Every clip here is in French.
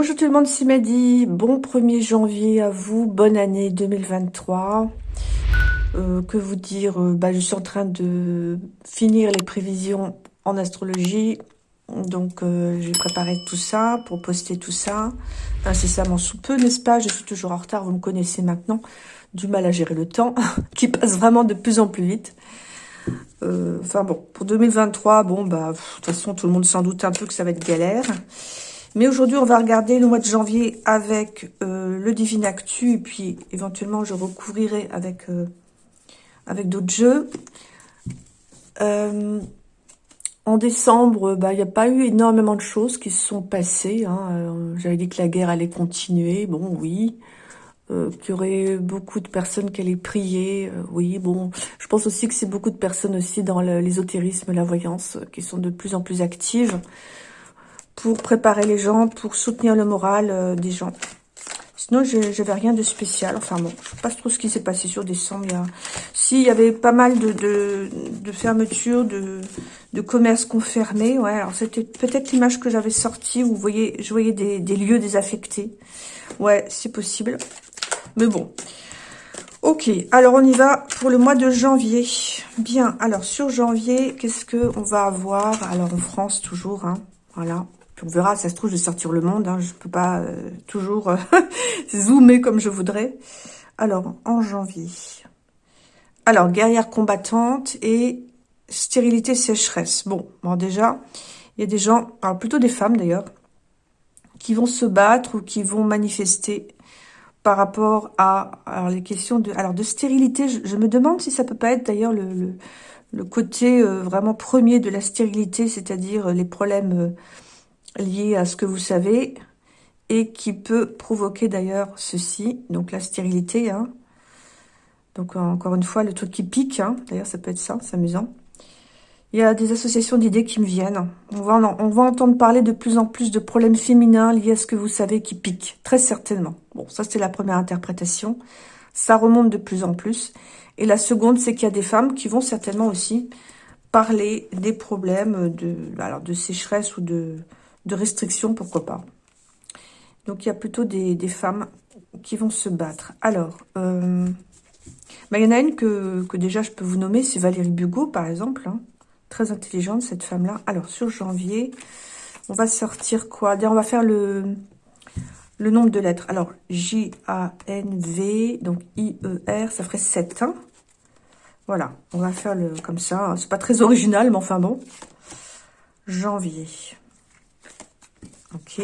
Bonjour tout le monde, c'est Mehdi. Bon 1er janvier à vous. Bonne année 2023. Euh, que vous dire euh, bah, Je suis en train de finir les prévisions en astrologie. Donc, euh, j'ai préparé tout ça pour poster tout ça incessamment sous peu, n'est-ce pas? Je suis toujours en retard, vous me connaissez maintenant. Du mal à gérer le temps, qui passe vraiment de plus en plus vite. Enfin bon, pour 2023, bon, bah, de toute façon, tout le monde s'en doute un peu que ça va être galère. Mais aujourd'hui, on va regarder le mois de janvier avec euh, le Divine Actu. Et puis, éventuellement, je recouvrirai avec, euh, avec d'autres jeux. Euh, en décembre, bah, il n'y a pas eu énormément de choses qui se sont passées. Hein. J'avais dit que la guerre allait continuer. Bon, oui. qu'il y aurait beaucoup de personnes qui allaient prier. oui, bon. Je pense aussi que c'est beaucoup de personnes aussi dans l'ésotérisme, la voyance, qui sont de plus en plus actives pour préparer les gens, pour soutenir le moral euh, des gens. Sinon, je n'avais rien de spécial. Enfin bon, je sais pas trop ce qui s'est passé sur décembre. Il y a... Si, il y avait pas mal de, de, fermetures, de, de commerces confirmés. Ouais, alors c'était peut-être l'image que j'avais sortie où vous voyez, je voyais des, des lieux désaffectés. Ouais, c'est possible. Mais bon. Ok, alors on y va pour le mois de janvier. Bien, alors sur janvier, qu'est-ce que on va avoir? Alors en France toujours, hein, voilà on verra, ça se trouve, je vais sortir le monde. Hein, je peux pas euh, toujours euh, zoomer comme je voudrais. Alors, en janvier. Alors, guerrière combattante et stérilité sécheresse. Bon, bon déjà, il y a des gens, alors plutôt des femmes d'ailleurs, qui vont se battre ou qui vont manifester par rapport à alors les questions de alors de stérilité. Je, me demande si ça peut pas être d'ailleurs le, le, côté euh, vraiment premier de la stérilité, c'est-à-dire les problèmes lié à ce que vous savez et qui peut provoquer d'ailleurs ceci, donc la stérilité. Hein. Donc encore une fois, le truc qui pique, hein. d'ailleurs ça peut être ça, c'est amusant. Il y a des associations d'idées qui me viennent. On va, on va entendre parler de plus en plus de problèmes féminins liés à ce que vous savez qui pique, très certainement. Bon, ça c'était la première interprétation. Ça remonte de plus en plus. Et la seconde, c'est qu'il y a des femmes qui vont certainement aussi parler des problèmes de, alors de sécheresse ou de, de restrictions, pourquoi pas. Donc, il y a plutôt des, femmes qui vont se battre. Alors, euh, bah, il y en a une que, déjà je peux vous nommer, c'est Valérie Bugot, par exemple. Hein. Très intelligente, cette femme-là. Alors, sur janvier, on va sortir quoi? On va faire le, le nombre de lettres. Alors, J-A-N-V, donc I-E-R, ça ferait 7. Hein. voilà, on va faire le comme ça. C'est pas très original, mais enfin bon. Janvier. Ok.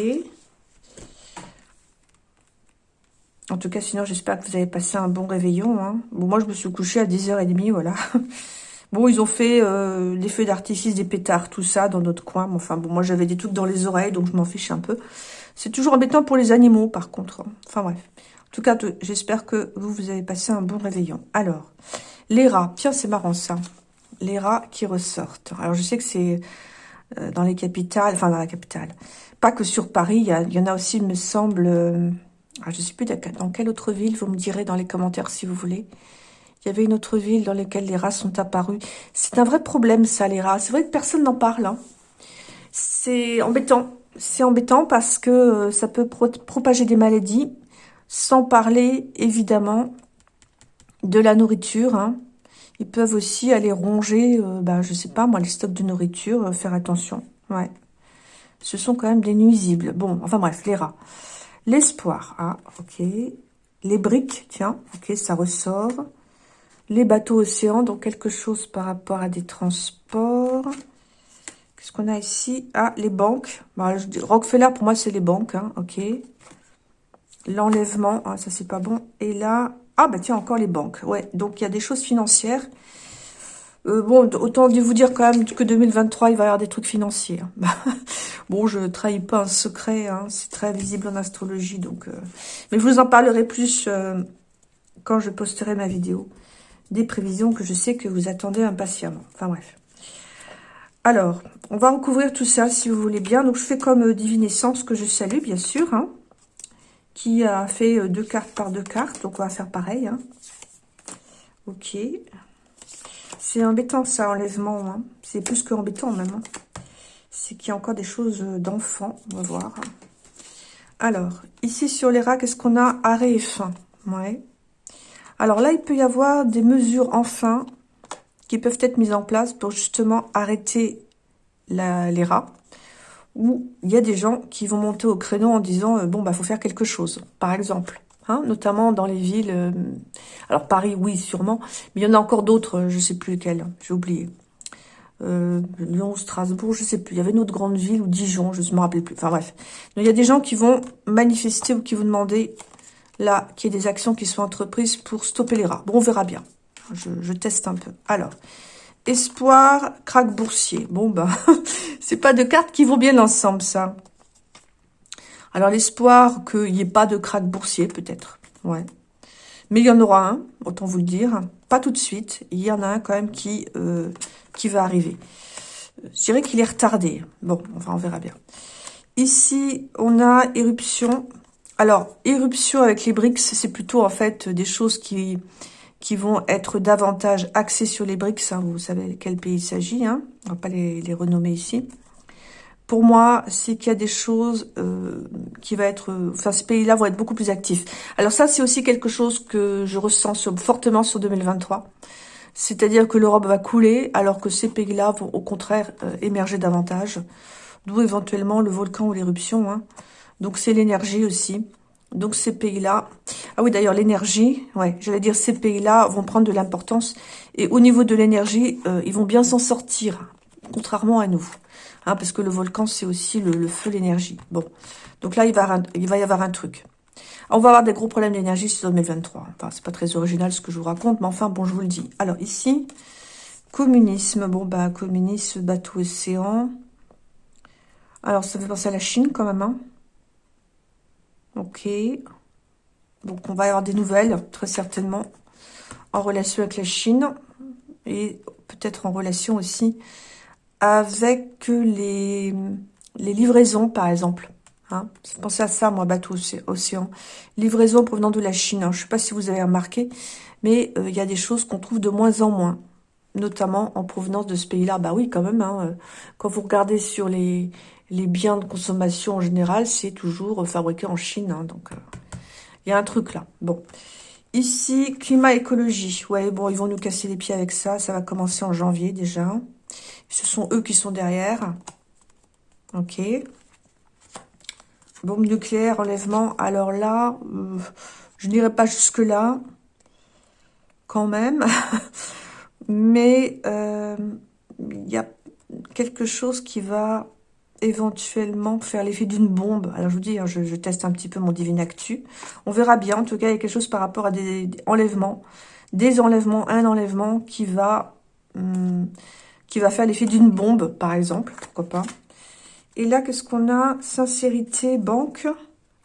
En tout cas, sinon, j'espère que vous avez passé un bon réveillon. Hein. Bon, moi, je me suis couchée à 10h30, voilà. bon, ils ont fait euh, les feux d'artifice, des pétards, tout ça, dans notre coin. enfin, bon, moi, j'avais des trucs dans les oreilles, donc je m'en fiche un peu. C'est toujours embêtant pour les animaux, par contre. Hein. Enfin, bref. En tout cas, j'espère que vous, vous avez passé un bon réveillon. Alors, les rats. Tiens, c'est marrant, ça. Les rats qui ressortent. Alors, je sais que c'est dans les capitales, enfin, dans la capitale pas que sur Paris, il y, en a aussi, me semble, euh, ah, je ne sais plus dans quelle autre ville, vous me direz dans les commentaires si vous voulez. Il y avait une autre ville dans laquelle les rats sont apparus. C'est un vrai problème, ça, les rats. C'est vrai que personne n'en parle. Hein. C'est embêtant. C'est embêtant parce que euh, ça peut propager des maladies, sans parler, évidemment, de la nourriture. Hein. Ils peuvent aussi aller ronger, euh, bah, je sais pas moi, les stocks de nourriture, faire attention. Ouais ce sont quand même des nuisibles. Bon, enfin bref, les rats. L'espoir, ah, ok. Les briques, tiens, ok, ça ressort. Les bateaux océans, donc quelque chose par rapport à des transports. Qu'est-ce qu'on a ici? Ah, les banques. Dis, Rockefeller, pour moi, c'est les banques, hein, ok. L'enlèvement, ah, ça, c'est pas bon. Et là, ah, bah tiens, encore les banques. Ouais, donc il y a des choses financières euh, bon, autant vous dire quand même que 2023, il va y avoir des trucs financiers. Hein. bon, je trahis pas un secret, hein, c'est très visible en astrologie. donc. Euh, mais je vous en parlerai plus euh, quand je posterai ma vidéo. Des prévisions que je sais que vous attendez impatiemment. Enfin bref. Alors, on va en couvrir tout ça si vous voulez bien. Donc, je fais comme Divinescence que je salue, bien sûr. Hein, qui a fait deux cartes par deux cartes. Donc, on va faire pareil. Hein. Ok. C'est embêtant ça, enlèvement. Hein. C'est plus que embêtant même. Hein. C'est qu'il y a encore des choses d'enfant. On va voir. Alors, ici sur les rats, qu'est-ce qu'on a Arrêt et fin? Ouais. Alors là, il peut y avoir des mesures enfin qui peuvent être mises en place pour justement arrêter les rats. Ou il y a des gens qui vont monter au créneau en disant euh, bon bah faut faire quelque chose. Par exemple, hein, notamment dans les villes. Euh, alors Paris, oui, sûrement, mais il y en a encore d'autres. Euh, je sais plus lesquelles. J'ai oublié. Lyon, Strasbourg, je sais plus. Il y avait une autre grande ville ou Dijon, je ne me rappelle plus. Enfin bref. Il y a des gens qui vont manifester ou qui vont demander là qu'il y ait des actions qui soient entreprises pour stopper les rats. Bon, on verra bien. Je, teste un peu. Alors, espoir, crack boursier. Bon, ben, c'est pas de cartes qui vont bien ensemble, ça. Alors, l'espoir qu'il n'y ait pas de crack boursier, peut-être. Ouais. Mais il y en aura un, autant vous le dire. Pas tout de suite. Il y en a un quand même qui, euh, va arriver. Je dirais qu'il est retardé. Bon, enfin, on verra bien. Ici, on a éruption. Alors, éruption avec les BRICS, c'est plutôt en fait des choses qui qui vont être davantage axés sur les BRICS. Hein, vous savez quel pays il s'agit. Hein, on va pas les, les, renommer ici. Pour moi, c'est qu'il y a des choses euh, qui va être... Enfin, ces pays-là vont être beaucoup plus actifs. Alors ça, c'est aussi quelque chose que je ressens sur, fortement sur 2023. C'est-à-dire que l'Europe va couler, alors que ces pays-là vont au contraire euh, émerger davantage. D'où éventuellement le volcan ou l'éruption. Hein. Donc c'est l'énergie aussi. Donc ces pays-là, ah oui d'ailleurs l'énergie, ouais, j'allais dire ces pays-là vont prendre de l'importance et au niveau de l'énergie, euh, ils vont bien s'en sortir, contrairement à nous, hein, parce que le volcan c'est aussi le, feu, l'énergie. Bon, donc là il va, y avoir un truc. On va avoir des gros problèmes d'énergie sur 2023. Enfin c'est pas très original ce que je vous raconte, mais enfin bon je vous le dis. Alors ici, communisme, bon bah communisme, bateau océan. Alors ça fait penser à la Chine quand même, hein. Ok. Donc, on va avoir des nouvelles, très certainement, en relation avec la Chine. Et peut-être en relation aussi avec les, les livraisons, par exemple. Hein. Pensez à ça, moi, bateau océan. Livraison provenant de la Chine. Hein. Je ne sais pas si vous avez remarqué, mais euh, il y a des choses qu'on trouve de moins en moins, notamment en provenance de ce pays-là. Bah oui, quand même. Hein, euh, quand vous regardez sur les, les biens de consommation en général, c'est toujours fabriqué en Chine. Hein, donc, il euh, y a un truc là. Bon. Ici, climat, écologie. Ouais, bon, ils vont nous casser les pieds avec ça. Ça va commencer en janvier déjà. Ce sont eux qui sont derrière. Ok. Bombe nucléaire, enlèvement. Alors là, euh, je n'irai pas jusque-là. Quand même. Mais euh, il y a quelque chose qui va éventuellement faire l'effet d'une bombe. Alors je vous dis, hein, je, teste un petit peu mon divine actu. On verra bien. En tout cas, il y a quelque chose par rapport à des, enlèvements, des enlèvements, un enlèvement qui va hum, qui va faire l'effet d'une bombe, par exemple. Pourquoi pas. Et là, qu'est-ce qu'on a? Sincérité, banque,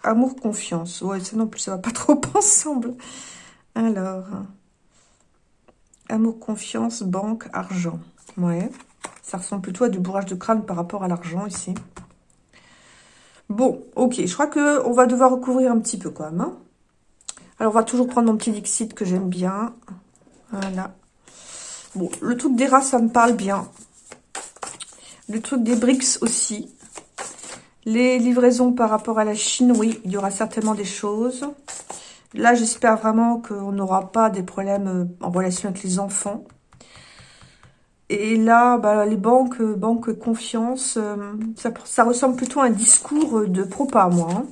amour, confiance. Ouais, ça non plus, ça va pas trop ensemble. Alors, amour, confiance, banque, argent. Ouais. Ça ressemble plutôt à du bourrage de crâne par rapport à l'argent ici. Bon, ok. Je crois qu'on va devoir recouvrir un petit peu quand même. Hein. Alors, on va toujours prendre mon petit Dixit que j'aime bien. Voilà. Bon, le truc des rats, ça me parle bien. Le truc des BRICS aussi. Les livraisons par rapport à la Chine, oui, il y aura certainement des choses. Là, j'espère vraiment qu'on n'aura pas des problèmes euh, en relation avec les enfants. Et là, bah, les banques, euh, banques confiance, euh, ça, ressemble plutôt à un discours de propa, moi. Hein.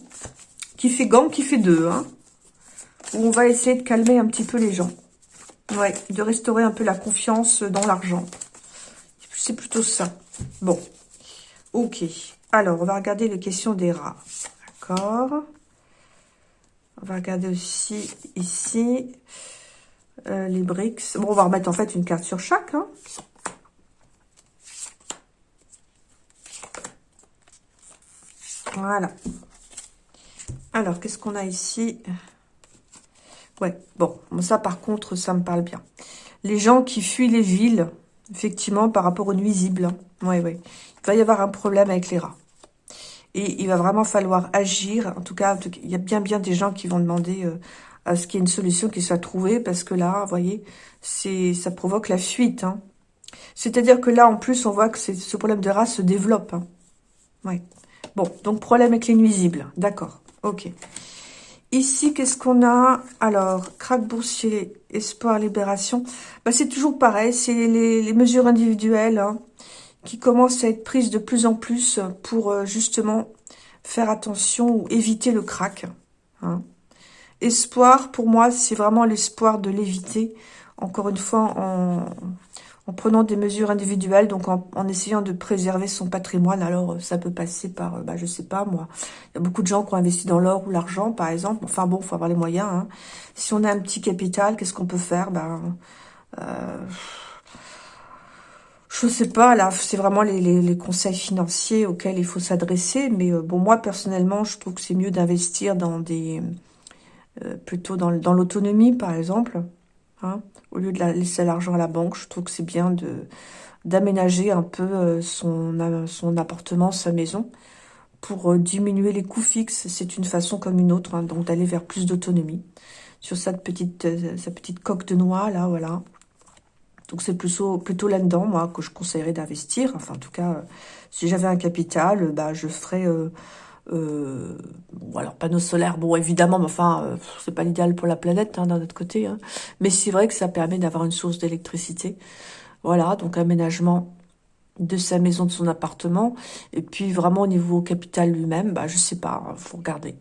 qui fait gang, qui fait deux. Hein, où on va essayer de calmer un petit peu les gens. Ouais, de restaurer un peu la confiance dans l'argent. C'est plutôt ça. Bon, ok. Alors, on va regarder les questions des rats. D'accord. On va regarder aussi ici euh, les briques. Bon, on va remettre en fait une carte sur chaque. Hein. Voilà. Alors, qu'est-ce qu'on a ici? Ouais, bon, ça par contre, ça me parle bien. Les gens qui fuient les villes, effectivement, par rapport aux nuisibles. Hein. oui. Il va y avoir un problème avec les rats. Et il va vraiment falloir agir. En tout cas, il y a bien bien des gens qui vont demander euh, à ce qu'il y ait une solution qui soit trouvée. Parce que là, vous voyez, ça provoque la fuite. Hein. C'est-à-dire que là, en plus, on voit que ce problème de rats se développe. Hein. Oui. Bon, donc problème avec les nuisibles. D'accord. Ok. Ici, qu'est-ce qu'on a? Alors, crack boursier, espoir, libération. Bah, c'est toujours pareil, c'est les, mesures individuelles hein, qui commencent à être prises de plus en plus pour euh, justement faire attention ou éviter le crack. Hein. Espoir, pour moi, c'est vraiment l'espoir de l'éviter. Encore une fois, en, en prenant des mesures individuelles, donc en, essayant de préserver son patrimoine. Alors, euh, ça peut passer par, euh, bah, je sais pas moi, il y a beaucoup de gens qui ont investi dans l'or ou l'argent, par exemple. Enfin bon, faut avoir les moyens. Hein. Si on a un petit capital, qu'est-ce qu'on peut faire? Ben, euh, Je sais pas, là, c'est vraiment les, conseils financiers auxquels il faut s'adresser. Mais euh, bon, moi, personnellement, je trouve que c'est mieux d'investir dans des... plutôt dans, dans l'autonomie, par exemple. Hein au lieu de laisser l'argent à la banque, je trouve que c'est bien de d'aménager un peu euh, son, euh, son appartement, sa maison, pour euh, diminuer les coûts fixes. C'est une façon comme une autre, hein, donc d'aller vers plus d'autonomie. Sur sa petite, sa petite coque de noix, là, voilà. Donc c'est plutôt, là-dedans, moi, que je conseillerais d'investir. Enfin, en tout cas, si j'avais un capital, bah, je ferais... bon, alors panneaux solaires, bon évidemment, mais enfin, euh, c'est pas l'idéal pour la planète hein, d'un autre côté. Hein. Mais c'est vrai que ça permet d'avoir une source d'électricité. Voilà, donc aménagement de sa maison, de son appartement. Et puis vraiment au niveau capital lui-même, bah je sais pas, faut regarder.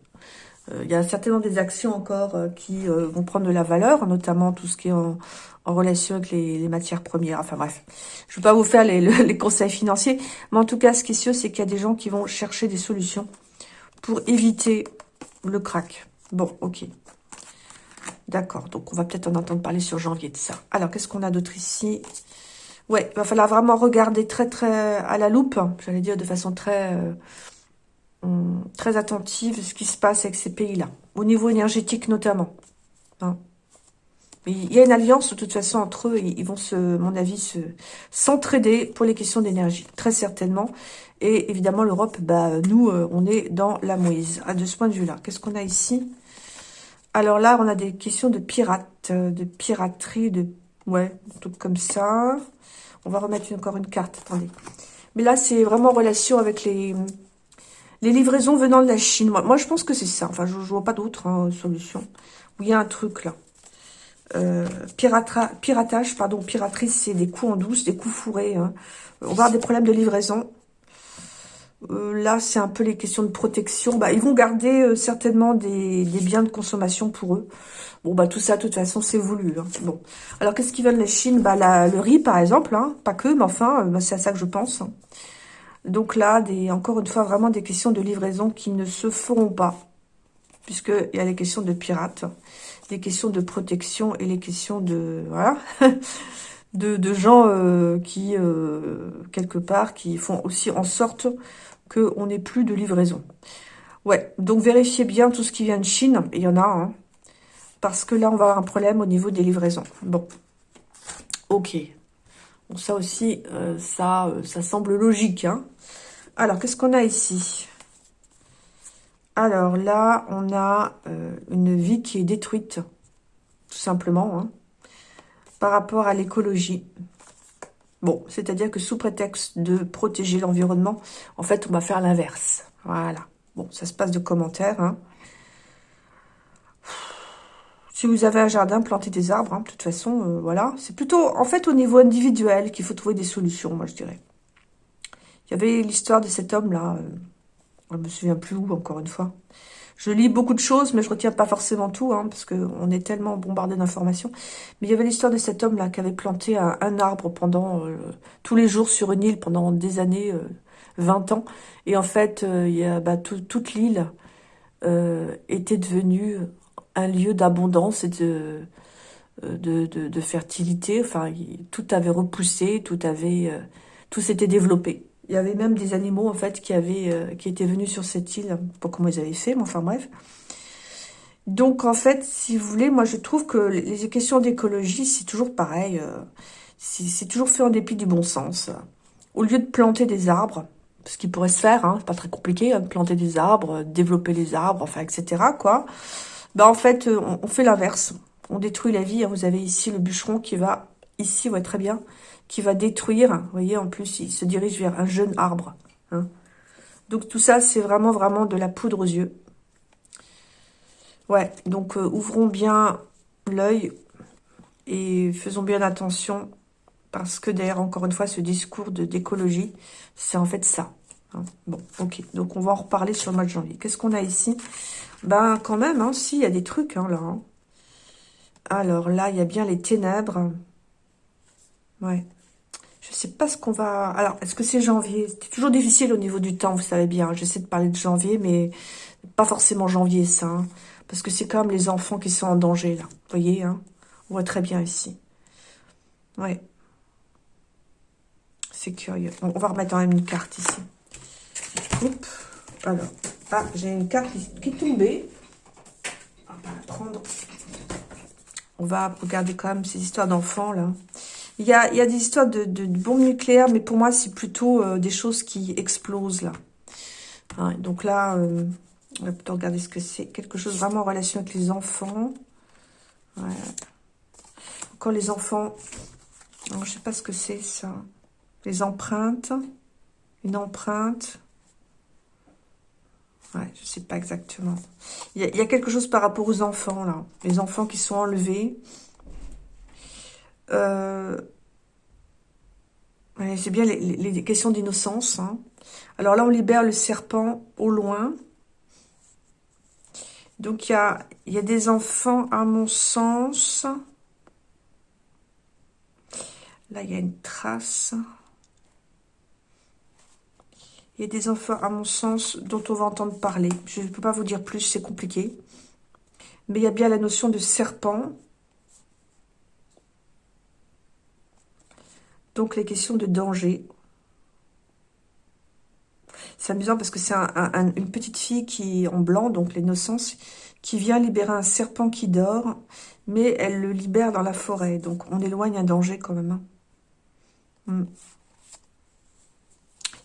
Euh, il y a certainement des actions encore euh, qui vont prendre de la valeur, notamment tout ce qui est en, relation avec les, matières premières. Enfin bref, je ne vais pas vous faire les, conseils financiers, mais en tout cas, ce qui est sûr, c'est qu'il y a des gens qui vont chercher des solutions pour éviter le crack. Bon, ok. D'accord, donc on va peut-être en entendre parler sur janvier de ça. Alors, qu'est-ce qu'on a d'autre ici? Ouais, il va falloir vraiment regarder très très à la loupe, j'allais dire de façon très euh, hum, très attentive ce qui se passe avec ces pays-là, au niveau énergétique notamment. Hein. Il y a une alliance de toute façon entre eux, ils vont se, mon avis, se s'entraider pour les questions d'énergie, très certainement. Et évidemment, l'Europe, bah, nous, euh, on est dans la mouise, à de ce point de vue-là. Qu'est-ce qu'on a ici? Alors là, on a des questions de pirates, euh, de piraterie, de... Ouais, tout comme ça. On va remettre encore une carte, attendez. Mais là, c'est vraiment en relation avec les, les livraisons venant de la Chine. Moi, moi je pense que c'est ça. Enfin, je ne vois pas d'autres hein, solutions. Où il y a un truc, là. Euh, piratage, pardon, piraterie, c'est des coups en douce, des coups fourrés. Hein. On va avoir des problèmes de livraison. Euh, là, c'est un peu les questions de protection. Bah, ils vont garder euh, certainement des, biens de consommation pour eux. Bon, bah tout ça, de toute façon, c'est voulu. Hein. Bon, alors qu'est-ce qu'ils veulent la Chine Bah, le riz, par exemple, hein. pas que, mais enfin, bah, c'est à ça que je pense. Donc là, encore une fois, vraiment des questions de livraison qui ne se feront pas, puisqu'il y a les questions de pirates, les questions de protection et les questions de... Voilà de, gens euh, qui, quelque part, qui font aussi en sorte qu'on n'ait plus de livraison. Ouais, donc vérifiez bien tout ce qui vient de Chine. Il y en a, hein, parce que là, on va avoir un problème au niveau des livraisons. Bon, ok. Ça aussi, euh, ça, euh, semble logique. Hein. Alors, qu'est-ce qu'on a ici? Alors là, on a euh, une vie qui est détruite, tout simplement, hein, par rapport à l'écologie. Bon, c'est-à-dire que sous prétexte de protéger l'environnement, en fait, on va faire l'inverse. Voilà. Bon, ça se passe de commentaires. Hein. Si vous avez un jardin, plantez des arbres. Hein, de toute façon, euh, voilà. C'est plutôt, en fait, au niveau individuel qu'il faut trouver des solutions, moi, je dirais. Il y avait l'histoire de cet homme-là. Euh, je me souviens plus où, encore une fois. Je lis beaucoup de choses, mais je retiens pas forcément tout, hein, parce qu'on est tellement bombardé d'informations. Mais il y avait l'histoire de cet homme-là qui avait planté un, arbre pendant euh, tous les jours sur une île pendant des années, 20 euh, ans. Et en fait, euh, bah, toute l'île était devenue un lieu d'abondance et de, de, de, fertilité. Enfin, tout avait repoussé, tout avait, tout s'était développé. Il y avait même des animaux, en fait, euh, qui étaient venus sur cette île. Pas comment ils avaient fait, mais enfin bref. Donc, en fait, si vous voulez, moi, je trouve que les questions d'écologie, c'est toujours pareil. Euh, c'est toujours fait en dépit du bon sens. Au lieu de planter des arbres, ce qui pourrait se faire, hein, c'est pas très compliqué, hein, de planter des arbres, développer les arbres, enfin, etc., quoi. Ben, en fait, on, fait l'inverse. On détruit la vie. Hein. Vous avez ici le bûcheron qui va, ici, ouais, très bien, qui va détruire. Vous voyez, en plus, il se dirige vers un jeune arbre. Hein. Donc tout ça, c'est vraiment, vraiment de la poudre aux yeux. Ouais, donc euh, ouvrons bien l'œil et faisons bien attention parce que derrière, encore une fois, ce discours d'écologie, c'est en fait ça. Hein. Bon, ok, donc on va en reparler sur le mois de janvier. Qu'est-ce qu'on a ici? Ben, quand même, hein, si, il y a des trucs, hein, là. Alors là, il y a bien les ténèbres. Ouais. Je sais pas ce qu'on va... Alors, est-ce que c'est janvier? C'est toujours difficile au niveau du temps, vous savez bien. J'essaie de parler de janvier, mais pas forcément janvier, ça. Parce que c'est quand même les enfants qui sont en danger, là. Vous voyez, hein? On voit très bien ici. Ouais. C'est curieux. on va remettre quand même une carte ici. Alors, ah, j'ai une carte qui est tombée. On va la prendre. On va regarder quand même ces histoires d'enfants, là. Il y, a, il y des histoires de, bombes nucléaires, mais pour moi, c'est plutôt euh, des choses qui explosent, là. Hein, donc là, euh, on va plutôt regarder ce que c'est. Quelque chose vraiment en relation avec les enfants. Encore les enfants... je je sais pas ce que c'est, ça. Les empreintes. Une empreinte. Ouais, je sais pas exactement. Il y, a, quelque chose par rapport aux enfants, là. Les enfants qui sont enlevés. Euh, c'est bien les, questions d'innocence. Hein. Alors là, on libère le serpent au loin. Donc, il y a, y a des enfants, à mon sens. Là, il y a une trace. Il y a des enfants, à mon sens, dont on va entendre parler. Je ne peux pas vous dire plus, c'est compliqué. Mais il y a bien la notion de serpent. Donc, les questions de danger. C'est amusant parce que c'est une petite fille qui en blanc, donc l'innocence, qui vient libérer un serpent qui dort, mais elle le libère dans la forêt. Donc, on éloigne un danger quand même. Hein. Hmm.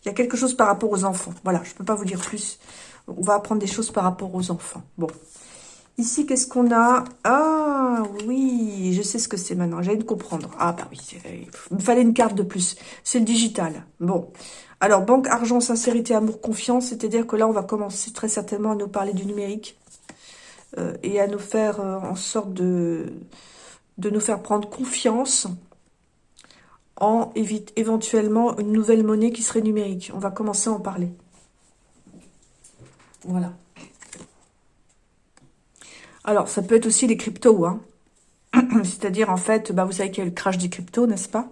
Il y a quelque chose par rapport aux enfants. Voilà, je ne peux pas vous dire plus. On va apprendre des choses par rapport aux enfants. Bon. Ici, qu'est-ce qu'on a? Ah, oui, je sais ce que c'est maintenant. J'allais de comprendre. Ah, bah oui, il me fallait une carte de plus. C'est le digital. Bon. Alors, banque, argent, sincérité, amour, confiance. C'est-à-dire que là, on va commencer très certainement à nous parler du numérique. Euh, et à nous faire euh, en sorte de, de nous faire prendre confiance en éventuellement une nouvelle monnaie qui serait numérique. On va commencer à en parler. Voilà. Alors, ça peut être aussi les cryptos. Hein. C'est-à-dire, en fait, bah, vous savez qu'il y a le crash des cryptos, n'est-ce pas?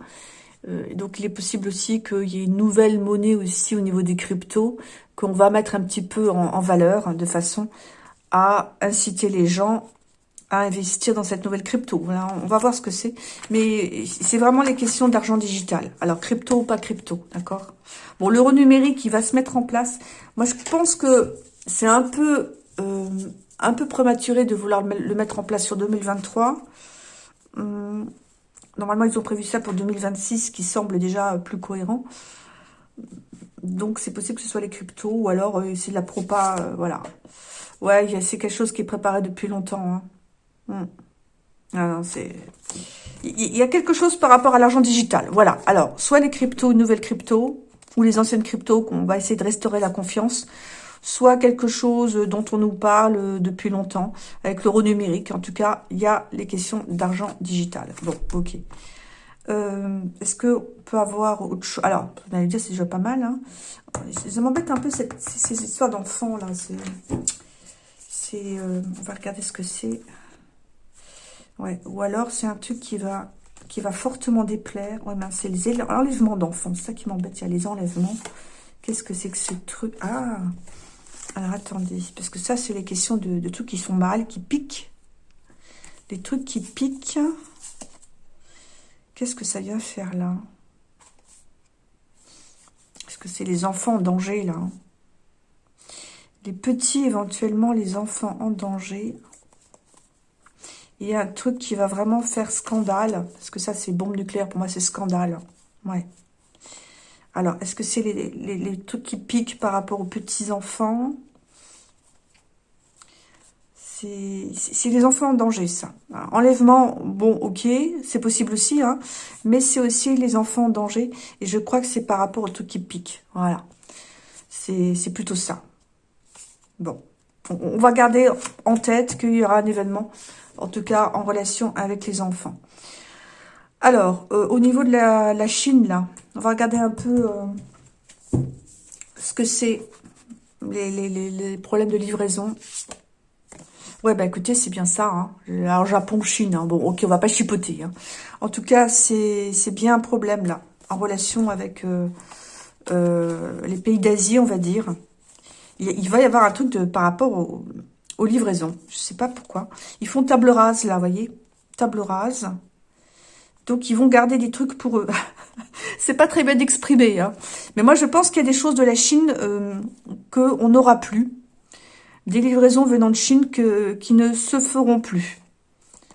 Euh, Donc, il est possible aussi qu'il y ait une nouvelle monnaie aussi au niveau des cryptos qu'on va mettre un petit peu en, valeur, hein, de façon à inciter les gens à investir dans cette nouvelle crypto. on va voir ce que c'est. Mais c'est vraiment les questions d'argent digital. Alors, crypto ou pas crypto, d'accord? Bon, l'euro numérique, il va se mettre en place. Moi, je pense que c'est un peu euh, un peu prématuré de vouloir le mettre en place sur 2023. Hum, normalement, ils ont prévu ça pour 2026, qui semble déjà plus cohérent. Donc, c'est possible que ce soit les cryptos ou alors euh, c'est de la propa, euh, voilà. Ouais, c'est quelque chose qui est préparé depuis longtemps. Hein. Hmm. Ah c'est... Il y a quelque chose par rapport à l'argent digital. Voilà. Alors, soit les cryptos, nouvelles cryptos, ou les anciennes cryptos, qu'on va essayer de restaurer la confiance, soit quelque chose dont on nous parle depuis longtemps, avec l'euro numérique. En tout cas, il y a les questions d'argent digital. Bon, ok. Euh, est-ce qu'on peut avoir autre chose Alors, vous allez dire, c'est déjà pas mal. Hein. Ça m'embête un peu cette, ces, histoires d'enfants, là. C'est... Euh, on va regarder ce que c'est. Ouais, ou alors c'est un truc qui va qui va fortement déplaire. Ouais, ben c'est les enlèvements d'enfants. C'est ça qui m'embête. Il y a les enlèvements. Qu'est-ce que c'est que ce truc? Ah Alors attendez, parce que ça, c'est les questions de, de trucs qui sont mal, qui piquent. Les trucs qui piquent. Qu'est-ce que ça vient faire là? Est-ce que c'est les enfants en danger là? Les petits, éventuellement, les enfants en danger il y a un truc qui va vraiment faire scandale, parce que ça, c'est bombe nucléaire, pour moi, c'est scandale. Ouais. Alors, est-ce que c'est les, trucs qui piquent par rapport aux petits-enfants? C'est les enfants en danger, ça. enlèvement, bon, ok, c'est possible aussi, hein, mais c'est aussi les enfants en danger, et je crois que c'est par rapport aux trucs qui piquent. Voilà. C'est plutôt ça. Bon. on va garder en tête qu'il y aura un événement, en tout cas en relation avec les enfants. Alors, euh, au niveau de la, Chine, là, on va regarder un peu euh, ce que c'est, les, problèmes de livraison. Ouais, bah écoutez, c'est bien ça. Hein. Alors, Japon, Chine, hein. bon, ok, on va pas chipoter. Hein. En tout cas, c'est bien un problème, là, en relation avec euh, les pays d'Asie, on va dire. Il, va y avoir un truc par rapport aux livraisons. Je sais pas pourquoi. Ils font table rase, là, vous voyez Table rase. Donc, ils vont garder des trucs pour eux. c'est pas très bien d'exprimer. Hein. Mais moi, je pense qu'il y a des choses de la Chine euh, qu'on n'aura plus. Des livraisons venant de Chine que, qui ne se feront plus.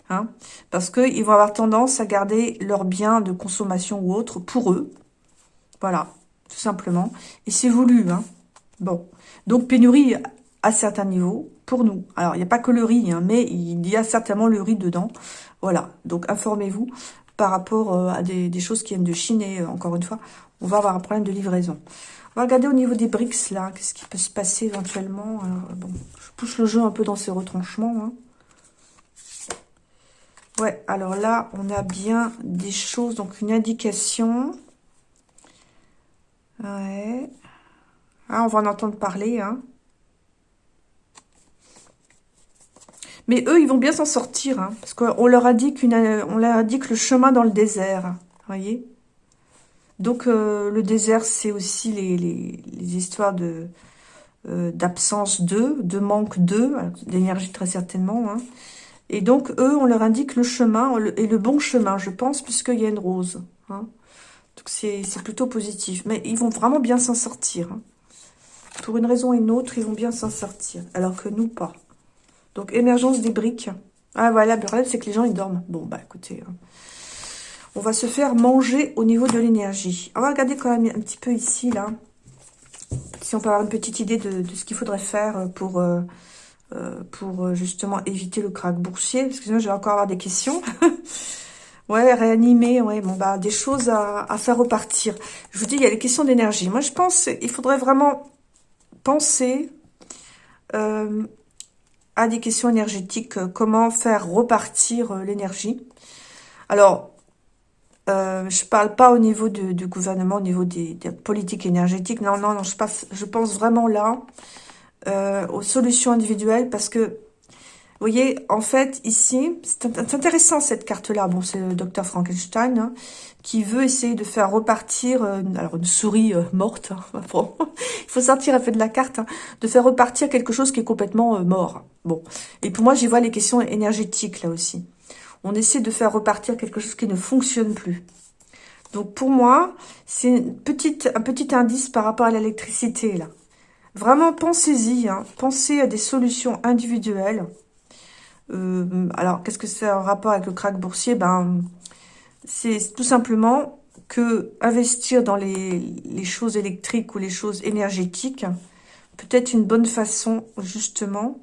Hein. Parce qu'ils vont avoir tendance à garder leurs biens de consommation ou autres pour eux. Voilà, tout simplement. Et c'est voulu. Hein. Bon, donc pénurie à certains niveaux pour nous. Alors, il n'y a pas que le riz, hein, mais il y a certainement le riz dedans. Voilà, donc informez-vous par rapport euh, à des, choses qui viennent de Chine. Et euh, encore une fois, on va avoir un problème de livraison. On va regarder au niveau des BRICS, là, qu'est-ce qui peut se passer éventuellement. bon, je pousse le jeu un peu dans ses retranchements. Hein. Ouais, alors là, on a bien des choses, donc une indication. Ouais. Ah, on va en entendre parler, hein. Mais eux, ils vont bien s'en sortir, hein, parce qu'on leur indique une, on leur indique le chemin dans le désert, voyez. Donc euh, le désert, c'est aussi les, histoires de euh, d'absence d'eux, de manque d'eux, d'énergie très certainement. Hein. Et donc eux, on leur indique le chemin et le bon chemin, je pense, puisqu'il y a une rose. Hein. Donc c'est plutôt positif. Mais ils vont vraiment bien s'en sortir. Hein. Pour une raison ou une autre, ils vont bien s'en sortir. Alors que nous, pas. Donc, émergence des briques. Ah, voilà, le problème, c'est que les gens, ils dorment. Bon, bah, écoutez, hein. on va se faire manger au niveau de l'énergie. On va regarder quand même un petit peu ici, là. Si on peut avoir une petite idée de, ce qu'il faudrait faire pour, euh, euh, pour justement éviter le crack boursier. Parce que sinon, je vais encore avoir des questions. ouais, réanimer, ouais, bon, bah, des choses à, faire repartir. Je vous dis, il y a les questions d'énergie. Moi, je pense il faudrait vraiment penser euh, à des questions énergétiques, euh, comment faire repartir euh, l'énergie. Alors, euh, je parle pas au niveau du, gouvernement, au niveau des, politiques énergétiques. Non, non, non, je, passe, je pense vraiment là aux solutions individuelles parce que vous voyez, en fait, ici, c'est intéressant cette carte-là. Bon, c'est le docteur Frankenstein hein, qui veut essayer de faire repartir, euh, alors une souris euh, morte, hein, il faut sortir un peu de la carte, hein, de faire repartir quelque chose qui est complètement euh, mort. Bon, et pour moi, j'y vois les questions énergétiques là aussi. On essaie de faire repartir quelque chose qui ne fonctionne plus. Donc pour moi, c'est un petit indice par rapport à l'électricité là. Vraiment, pensez-y, pensez à des solutions individuelles euh, alors, qu'est-ce que c'est en rapport avec le crack boursier? Ben, c'est tout simplement que investir dans les, choses électriques ou les choses énergétiques peut être une bonne façon, justement,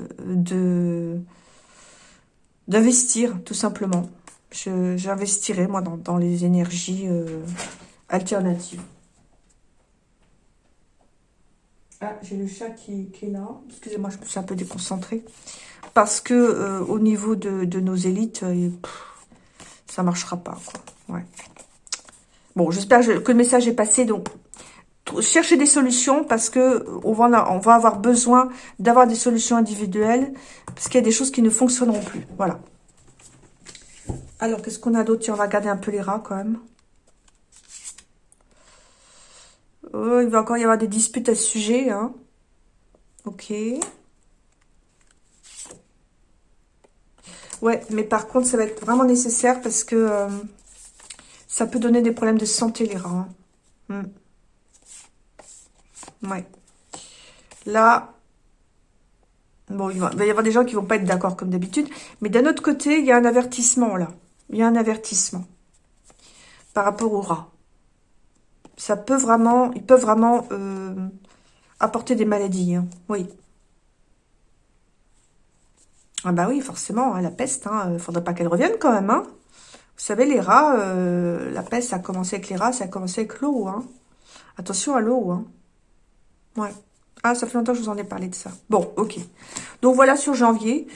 euh, d'investir, tout simplement. J'investirai, moi, dans, les énergies euh, alternatives. Ah, j'ai le chat qui, est là. Excusez-moi, je me suis un peu déconcentrée parce que euh, au niveau de, nos élites, euh, ça marchera pas. Bon, j'espère que le message est passé. Donc, cherchez des solutions parce que on va, on va avoir besoin d'avoir des solutions individuelles parce qu'il y a des choses qui ne fonctionneront plus. Voilà. Alors, qu'est-ce qu'on a d'autre? On va regarder un peu les rats quand même. Oh, il va encore y avoir des disputes à ce sujet. Hein. Ok. Ouais, mais par contre, ça va être vraiment nécessaire parce que euh, ça peut donner des problèmes de santé, les rats. Hein. Hmm. Ouais. Là, bon, il va, y avoir des gens qui vont pas être d'accord comme d'habitude. Mais d'un autre côté, il y a un avertissement, là. Il y a un avertissement par rapport aux rats. Ça peut vraiment, ils peuvent vraiment euh, apporter des maladies. Hein. Oui. Ah bah oui, forcément, hein, la peste, il hein, ne faudrait pas qu'elle revienne quand même. Hein. Vous savez, les rats, euh, la peste, ça a commencé avec les rats, ça a commencé avec l'eau. Attention à l'eau. Ouais. Ah, ça fait longtemps que je vous en ai parlé de ça. Bon, ok. Donc voilà sur janvier.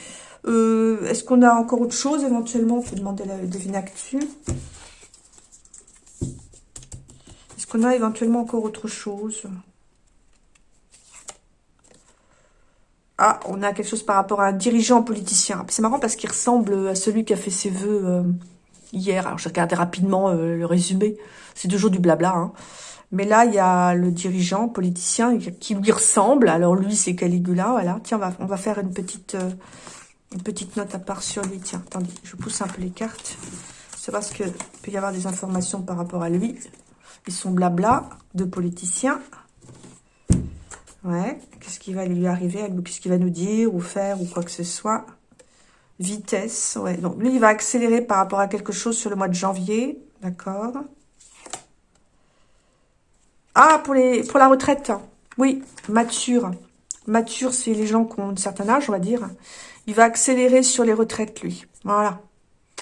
Euh, est-ce qu'on a encore autre chose éventuellement? On peut demander la devine actu. Est-ce a éventuellement encore autre chose? Ah, on a quelque chose par rapport à un dirigeant politicien. C'est marrant parce qu'il ressemble à celui qui a fait ses voeux euh, hier. Alors, j'ai regardé rapidement euh, le résumé. C'est toujours du blabla. Hein. Mais là, il y a le dirigeant politicien qui lui ressemble. Alors, lui, c'est Caligula. Voilà. Tiens, on va, faire une petite, euh, une petite note à part sur lui. Tiens, attendez, je pousse un peu les cartes. C'est parce qu'il peut y avoir des informations par rapport à lui. Ils sont blabla de politiciens. Ouais. Qu'est-ce qui va lui arriver? Qu'est-ce qu'il va nous dire ou faire ou quoi que ce soit? Vitesse. Ouais. Donc, lui, il va accélérer par rapport à quelque chose sur le mois de janvier. D'accord. Ah, pour la retraite. Oui, mature. Mature, c'est les gens qui ont un certain âge, on va dire. Il va accélérer sur les retraites, lui. Voilà.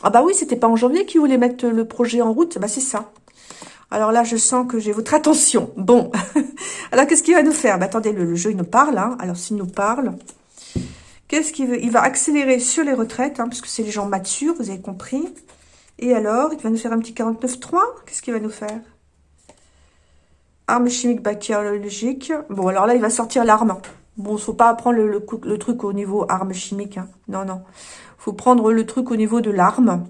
Ah bah oui, c'était pas en janvier qu'il voulait mettre le projet en route. Bah c'est ça. Alors là, je sens que j'ai votre attention. Bon, alors qu'est-ce qu'il va nous faire? Bah, Attendez, le, jeu, il nous parle. Hein. Alors s'il nous parle, qu'est-ce qu'il veut? Il va accélérer sur les retraites, hein, parce que c'est les gens matures, vous avez compris. Et alors, il va nous faire un petit 49.3. Qu'est-ce qu'il va nous faire? Arme chimique bactériologique. Bon, alors là, il va sortir l'arme. Bon, faut pas prendre le, le, truc au niveau arme chimique. Hein. Non, non. faut prendre le truc au niveau de l'arme.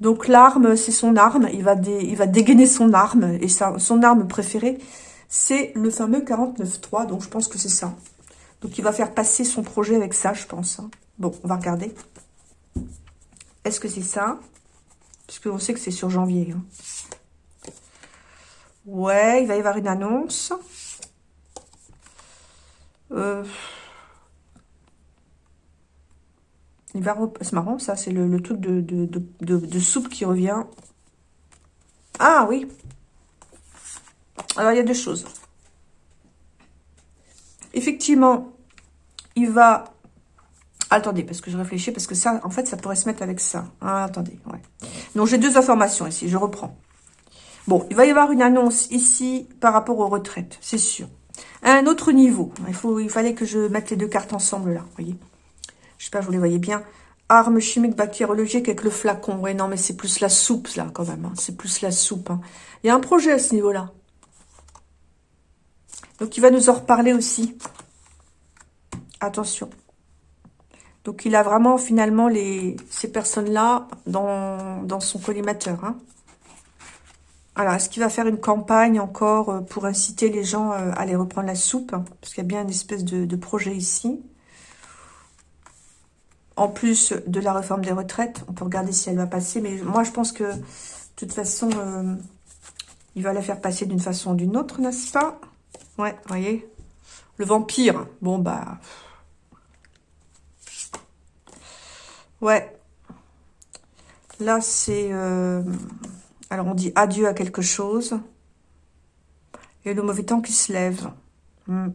Donc l'arme, c'est son arme. Il va, dégainer son arme. Et son arme préférée, c'est le fameux 49.3. Donc je pense que c'est ça. Donc il va faire passer son projet avec ça, je pense. Hein. Bon, on va regarder. Est-ce que c'est ça? Parce qu'on sait que c'est sur janvier. Hein. Ouais, il va y avoir une annonce. Euh... C'est marrant, ça, c'est le, truc de, soupe qui revient. Ah, oui. Alors, il y a deux choses. Effectivement, il va... Attendez, parce que je réfléchis, parce que ça, en fait, ça pourrait se mettre avec ça. Ah, attendez, ouais. Donc, j'ai deux informations ici, je reprends. Bon, il va y avoir une annonce ici par rapport aux retraites, c'est sûr. Un autre niveau. Il, il fallait que je mette les deux cartes ensemble, là, vous voyez J'espère que vous les voyez bien. Arme chimique bactériologique avec le flacon. Ouais, non, mais c'est plus la soupe, là, quand même. Hein. C'est plus la soupe. Hein. Il y a un projet à ce niveau-là. Donc, il va nous en reparler aussi. Attention. Donc, il a vraiment, finalement, ces personnes-là dans, son collimateur. Hein. Alors, est-ce qu'il va faire une campagne encore euh, pour inciter les gens euh, à aller reprendre la soupe? Parce qu'il y a bien une espèce de projet ici en plus de la réforme des retraites. On peut regarder si elle va passer. Mais moi, je pense que, de toute façon, euh, il va la faire passer d'une façon ou d'une autre, n'est-ce pas? Ouais, voyez? Le vampire. Bon, bah... Ouais. Là, c'est... Euh, alors, on dit adieu à quelque chose. Et le mauvais temps qui se lève. Hmm.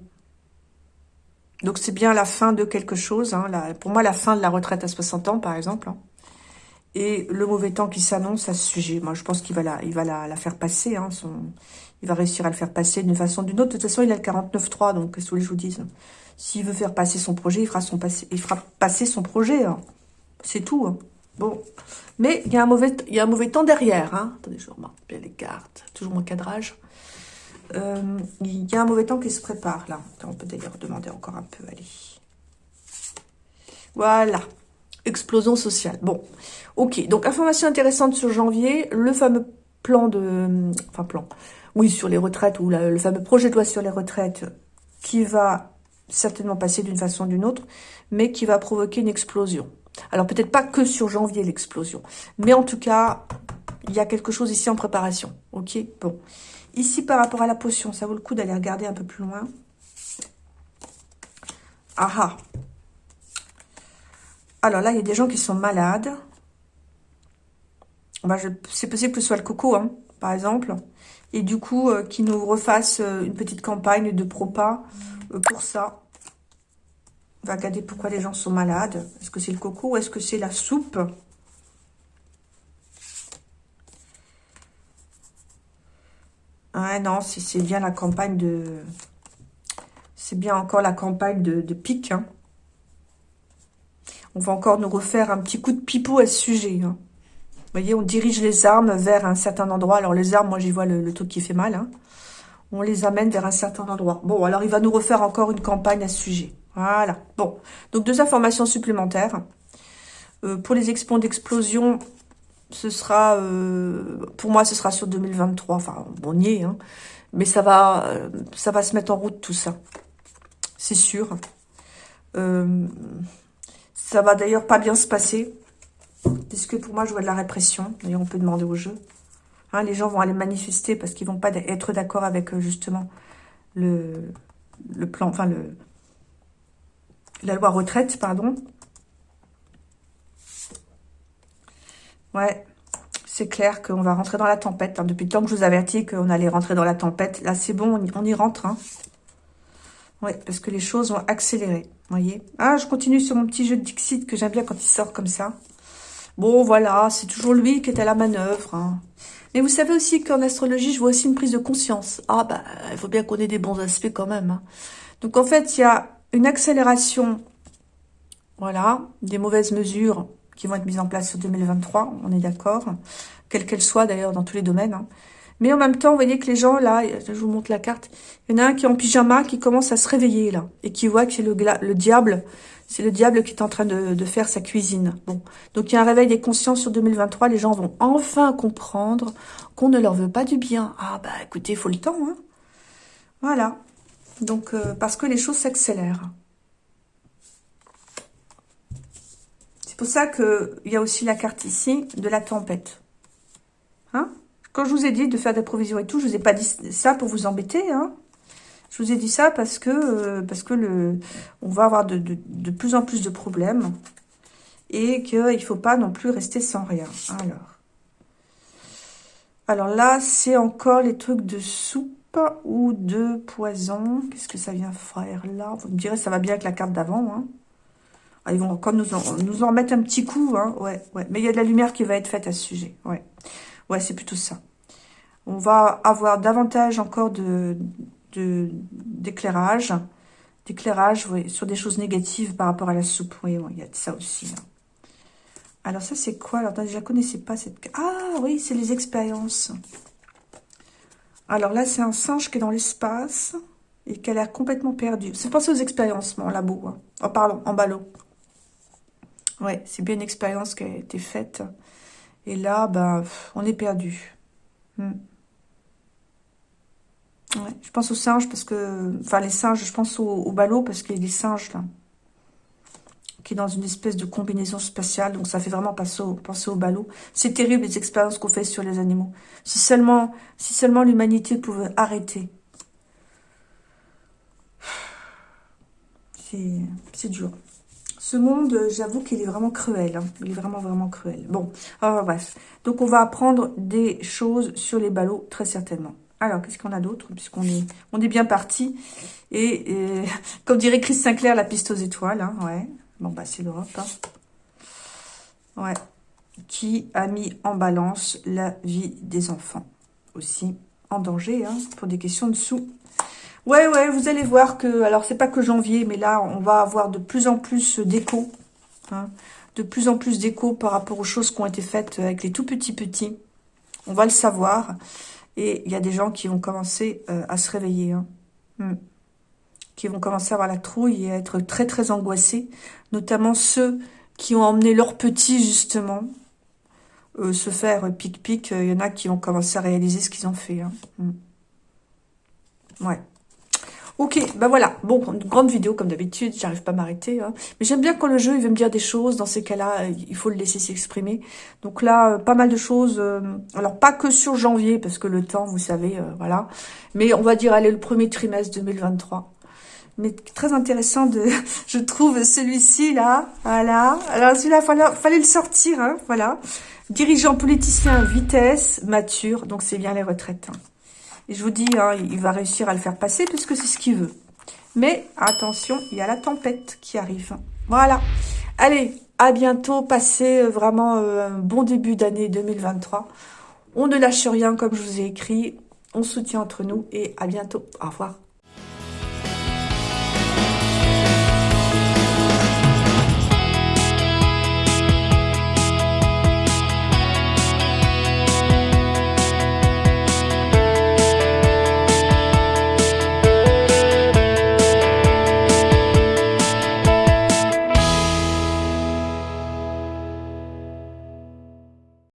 Donc c'est bien la fin de quelque chose. Hein, pour moi, la fin de la retraite à 60 ans, par exemple. Hein. Et le mauvais temps qui s'annonce à ce sujet. Moi, je pense qu'il va, la, il va la, faire passer. Hein, son, il va réussir à le faire passer d'une façon ou d'une autre. De toute façon, il a le 49.3, donc qu'est-ce que je vous dise? S'il veut faire passer son projet, il fera, son passer, il fera passer son projet. Hein. C'est tout. Bon. Mais il y, a un mauvais, il y a un mauvais temps derrière. Attendez, je remarque bien les cartes. Toujours mon cadrage. Euh, il y a un mauvais temps qui se prépare, là. On peut d'ailleurs demander encore un peu, allez. Voilà. Explosion sociale. Bon, ok. Donc, information intéressante sur janvier. Le fameux plan de... Enfin, plan. Oui, sur les retraites, ou le fameux projet de loi sur les retraites qui va certainement passer d'une façon ou d'une autre, mais qui va provoquer une explosion. Alors, peut-être pas que sur janvier, l'explosion. Mais en tout cas, il y a quelque chose ici en préparation. Ok? Bon. Ici, par rapport à la potion, ça vaut le coup d'aller regarder un peu plus loin. Ah ah Alors là, il y a des gens qui sont malades. Bah, C'est possible que ce soit le coco, hein, par exemple. Et du coup, euh, qui nous refasse euh, une petite campagne de propas euh, pour ça. On va regarder pourquoi les gens sont malades. Est-ce que c'est le coco ou est-ce que c'est la soupe? Ah non, c'est bien la campagne de, C'est bien encore la campagne de, pique. Hein. On va encore nous refaire un petit coup de pipeau à ce sujet. Hein. Vous voyez, on dirige les armes vers un certain endroit. Alors les armes, moi j'y vois le, truc qui fait mal. Hein. On les amène vers un certain endroit. Bon, alors il va nous refaire encore une campagne à ce sujet. Voilà. Bon, donc deux informations supplémentaires. Euh, pour les expos d'explosion, ce sera, euh, pour moi, ce sera sur 2023. Enfin, on y est, hein. Mais ça va, euh, ça va se mettre en route tout ça. C'est sûr. ça va d'ailleurs pas bien se passer. Puisque pour moi, je vois de la répression. D'ailleurs, on peut demander au jeu. Hein, les gens vont aller manifester parce qu'ils vont pas être d'accord avec, justement, le, le plan, enfin, le, la loi retraite, pardon. Ouais, c'est clair qu'on va rentrer dans la tempête. Hein. Depuis le temps que je vous avertis qu'on allait rentrer dans la tempête, là c'est bon, on y, rentre. Hein. Ouais, parce que les choses vont accélérer, voyez. Ah, je continue sur mon petit jeu de Dixit que j'aime bien quand il sort comme ça. Bon, voilà, c'est toujours lui qui est à la manœuvre. Hein. Mais vous savez aussi qu'en astrologie, je vois aussi une prise de conscience. Ah, bah, il faut bien qu'on ait des bons aspects quand même. Hein. Donc, en fait, il y a une accélération, voilà, des mauvaises mesures qui vont être mises en place sur 2023, on est d'accord, quelle qu'elle soit d'ailleurs dans tous les domaines. Hein. Mais en même temps, vous voyez que les gens, là, je vous montre la carte, il y en a un qui est en pyjama, qui commence à se réveiller, là, et qui voit que c'est le, le diable, c'est le diable qui est en train de, de, faire sa cuisine. Bon, donc il y a un réveil des consciences sur 2023, les gens vont enfin comprendre qu'on ne leur veut pas du bien. Ah bah écoutez, il faut le temps, hein. Voilà. Donc, euh, parce que les choses s'accélèrent. Pour ça qu'il y a aussi la carte ici de la tempête. Hein? Quand je vous ai dit de faire des provisions et tout, je vous ai pas dit ça pour vous embêter. Hein je vous ai dit ça parce que euh, parce que on va avoir de, plus en plus de problèmes et qu'il ne faut pas non plus rester sans rien. Alors, alors là, c'est encore les trucs de soupe ou de poison. Qu'est-ce que ça vient faire là? Vous me direz, ça va bien avec la carte d'avant. Hein ils vont encore nous en, nous en remettre un petit coup, hein. ouais, ouais. Mais il y a de la lumière qui va être faite à ce sujet, ouais. Ouais, c'est plutôt ça. On va avoir davantage encore de d'éclairage, d'éclairage sur des choses négatives par rapport à la soupe. Oui, il y a ça aussi. Hein. Alors ça, c'est quoi? Alors, je ne connaissais pas cette... Ah oui, c'est les expériences. Alors là, c'est un singe qui est dans l'espace et qui a l'air complètement perdu. C'est pensé aux expériences, mon labo. Hein. Oh, pardon, en ballot. Ouais, c'est bien une expérience qui a été faite. Et là, ben, on est perdu. Hmm. Je pense aux singes parce que... Enfin, les singes, je pense au, ballot parce qu'il y a des singes, là. Qui est dans une espèce de combinaison spatiale. Donc, ça fait vraiment penser au, penser au ballot. C'est terrible, les expériences qu'on fait sur les animaux. Si seulement, si seulement l'humanité pouvait arrêter. C'est dur. Ce monde, j'avoue qu'il est vraiment cruel. Hein. Il est vraiment, vraiment cruel. Bon, bref. Donc, on va apprendre des choses sur les ballots, très certainement. Alors, qu'est-ce qu'on a d'autre Puisqu'on est, bien parti. Et, comme dirait Chris Sinclair, la piste aux étoiles. Hein, ouais. Bon, bah, c'est l'Europe. Hein. Ouais. Qui a mis en balance la vie des enfants. Aussi en danger, hein, pour des questions de sous Ouais, ouais, vous allez voir que, alors c'est pas que janvier, mais là, on va avoir de plus en plus d'écho. Hein, de plus en plus d'écho par rapport aux choses qui ont été faites avec les tout petits petits. On va le savoir. Et il y a des gens qui vont commencer euh, à se réveiller. Hein. Hmm. Qui vont commencer à avoir la trouille et à être très, très angoissés. Notamment ceux qui ont emmené leurs petits, justement, euh, se faire pic-pic. Il y en a qui vont commencer à réaliser ce qu'ils ont fait. Hein. Hmm. Ouais. Ok, ben voilà. Bon, une grande vidéo comme d'habitude, j'arrive pas à m'arrêter. Hein. Mais j'aime bien quand le jeu, il veut me dire des choses. Dans ces cas-là, il faut le laisser s'exprimer. Donc là, euh, pas mal de choses. Euh, alors, pas que sur janvier, parce que le temps, vous savez, euh, voilà. Mais on va dire, allez, le premier trimestre 2023. Mais très intéressant, de, je trouve, celui-ci, là. Voilà. Alors, celui-là, fallait, fallait le sortir, hein, voilà. Dirigeant politicien, vitesse, mature. Donc, c'est bien les retraites. Hein. Et je vous dis, hein, il va réussir à le faire passer puisque c'est ce qu'il veut. Mais attention, il y a la tempête qui arrive. Voilà. Allez, à bientôt. Passez euh, vraiment euh, un bon début d'année 2023. On ne lâche rien comme je vous ai écrit. On soutient entre nous et à bientôt. Au revoir.